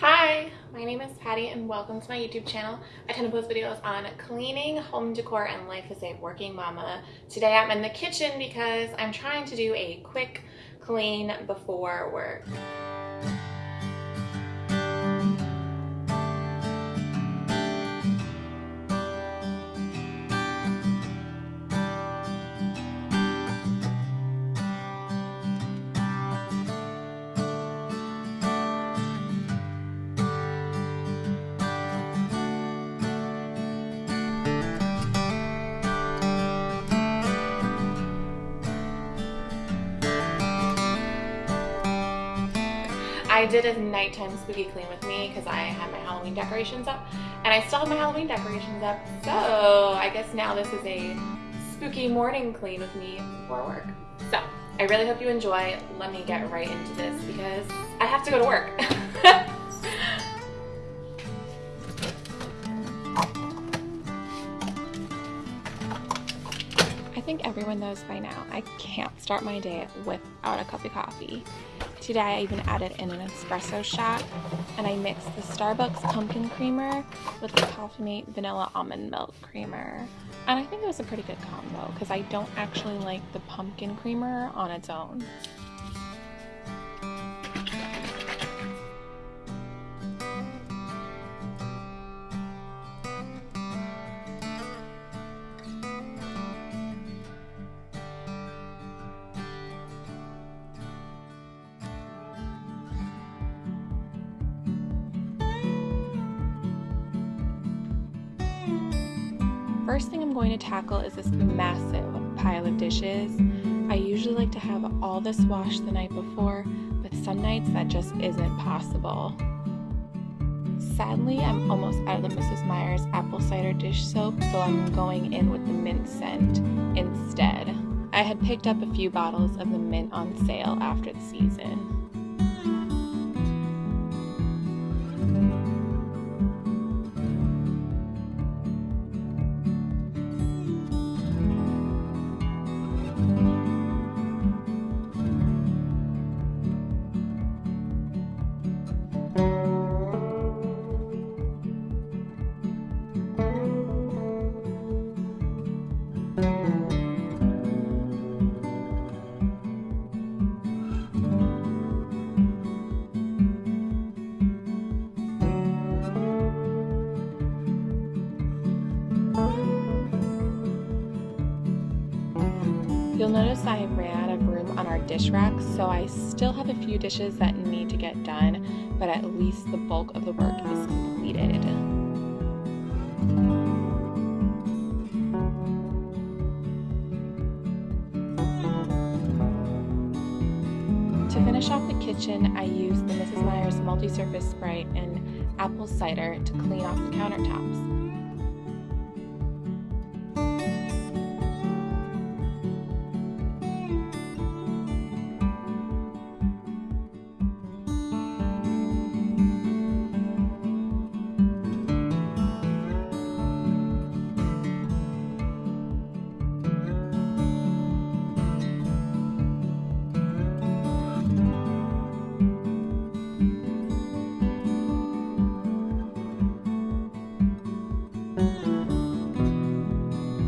Hi, my name is Patty and welcome to my YouTube channel. I tend to post videos on cleaning, home decor, and life as a working mama. Today I'm in the kitchen because I'm trying to do a quick clean before work. I did a nighttime spooky clean with me because I had my Halloween decorations up and I still have my Halloween decorations up. So I guess now this is a spooky morning clean with me for work. So I really hope you enjoy. Let me get right into this because I have to go to work. think everyone knows by now I can't start my day without a cup of coffee. Today I even added in an espresso shot and I mixed the Starbucks pumpkin creamer with the Coffee vanilla almond milk creamer. And I think it was a pretty good combo because I don't actually like the pumpkin creamer on its own. First thing I'm going to tackle is this massive pile of dishes. I usually like to have all this washed the night before, but some nights that just isn't possible. Sadly, I'm almost out of the Mrs. Meyer's apple cider dish soap, so I'm going in with the mint scent instead. I had picked up a few bottles of the mint on sale after the season. Notice I ran out of room on our dish racks, so I still have a few dishes that need to get done, but at least the bulk of the work is completed. To finish off the kitchen, I used the Mrs. Meyer's multi-surface spray and apple cider to clean off the countertops.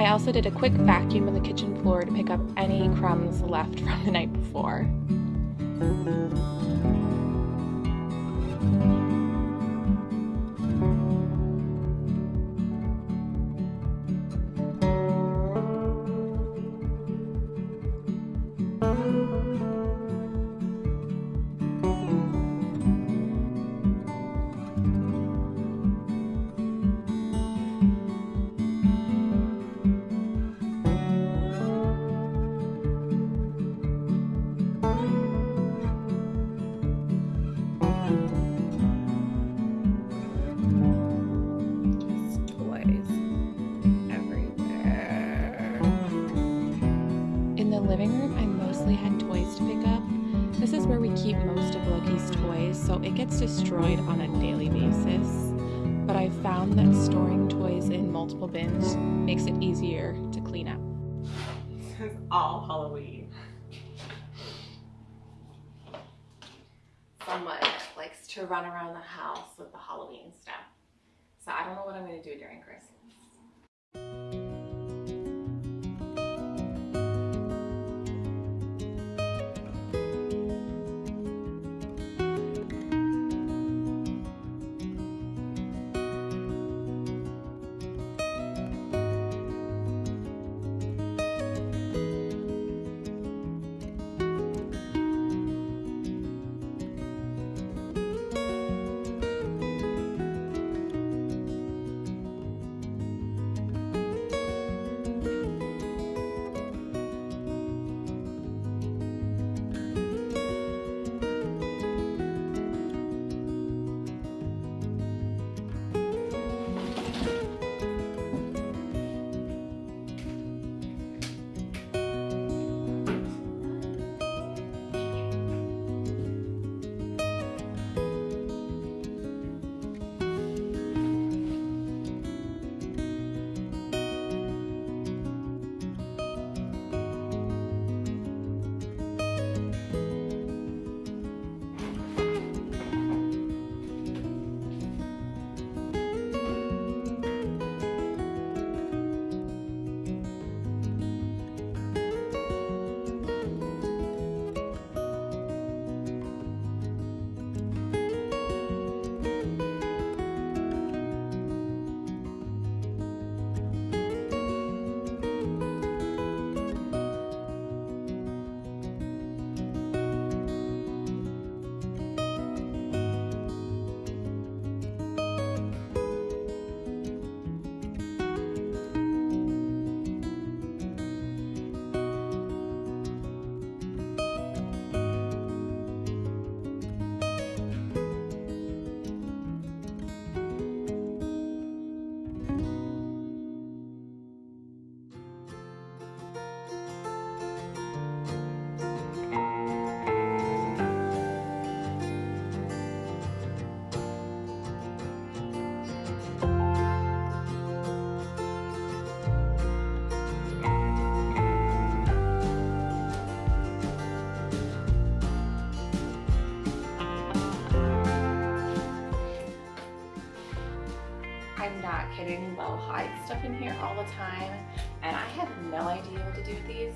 I also did a quick vacuum of the kitchen floor to pick up any crumbs left from the night before. Living room, I mostly had toys to pick up. This is where we keep most of Loki's toys, so it gets destroyed on a daily basis. But I found that storing toys in multiple bins makes it easier to clean up. This is all Halloween. Someone likes to run around the house with the Halloween stuff. So I don't know what I'm going to do during Christmas. Kidding. They'll hide stuff in here all the time, and I have no idea what to do with these.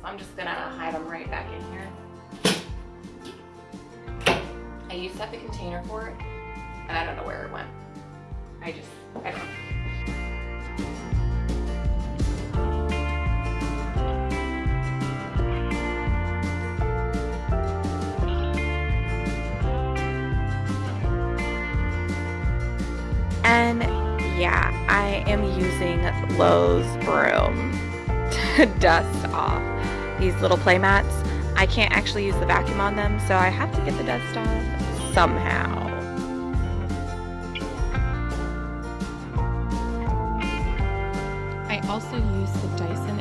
So I'm just gonna hide them right back in here. I used to have a container for it, and I don't know where it went. I just, I don't know. I am using Lowe's broom to dust off these little play mats. I can't actually use the vacuum on them, so I have to get the dust off somehow. I also use the Dyson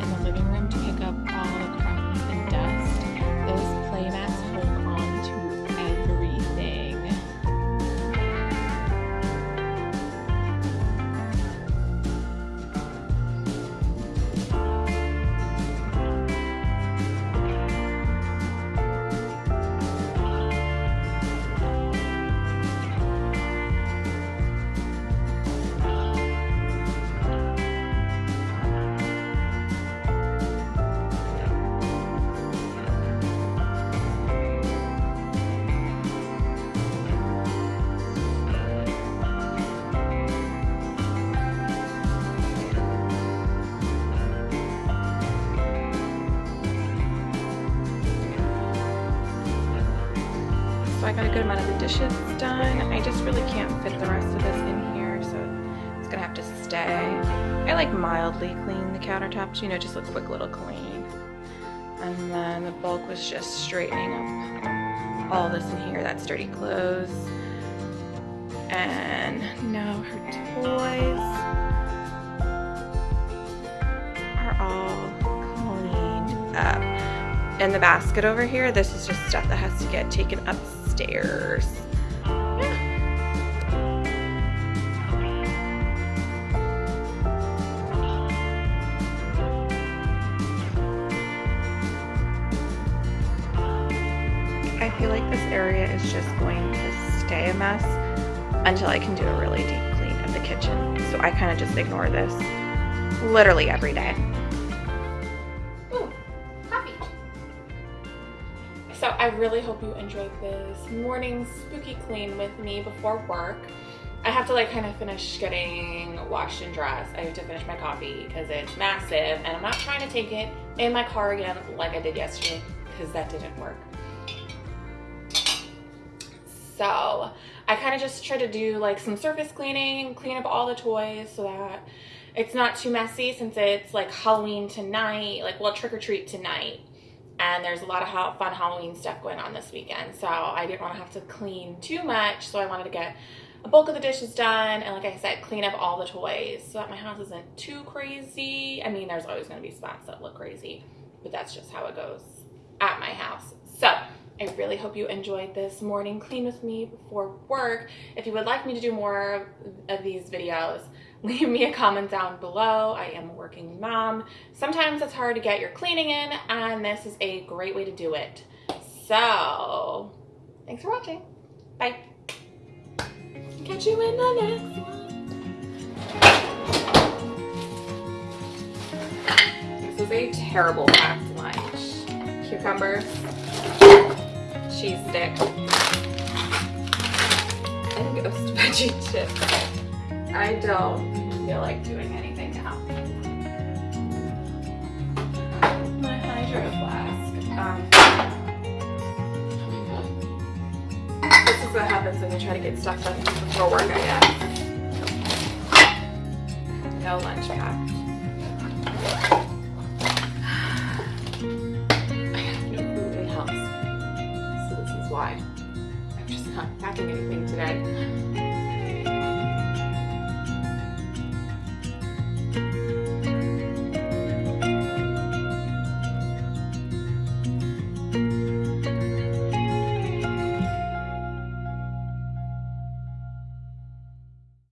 I got a good amount of the dishes done. I just really can't fit the rest of this in here, so it's gonna have to stay. I like mildly clean the countertops, you know, just a quick little clean. And then the bulk was just straightening up all this in here, that's dirty clothes. And now her toys are all cleaned up. And the basket over here, this is just stuff that has to get taken upstairs. Yeah. I feel like this area is just going to stay a mess until I can do a really deep clean of the kitchen. So I kind of just ignore this literally every day. I really hope you enjoyed this morning spooky clean with me before work. I have to like kind of finish getting washed and dressed. I have to finish my coffee because it's massive and I'm not trying to take it in my car again like I did yesterday because that didn't work. So I kind of just try to do like some surface cleaning, clean up all the toys so that it's not too messy since it's like Halloween tonight, like well trick or treat tonight. And there's a lot of fun Halloween stuff going on this weekend. So I didn't want to have to clean too much. So I wanted to get a bulk of the dishes done and like I said, clean up all the toys so that my house isn't too crazy. I mean, there's always going to be spots that look crazy, but that's just how it goes at my house. So I really hope you enjoyed this morning clean with me before work. If you would like me to do more of these videos, leave me a comment down below. I am a working mom. Sometimes it's hard to get your cleaning in and this is a great way to do it. So, thanks for watching. Bye. Catch you in the next one. This is a terrible packed lunch. Cucumbers, cheese stick, and ghost veggie chips. I don't feel like doing anything now. My hydro flask. Um, this is what happens when you try to get stuff done before work, I guess. No lunch pack. I have no food in house. So this is why I'm just not packing anything today.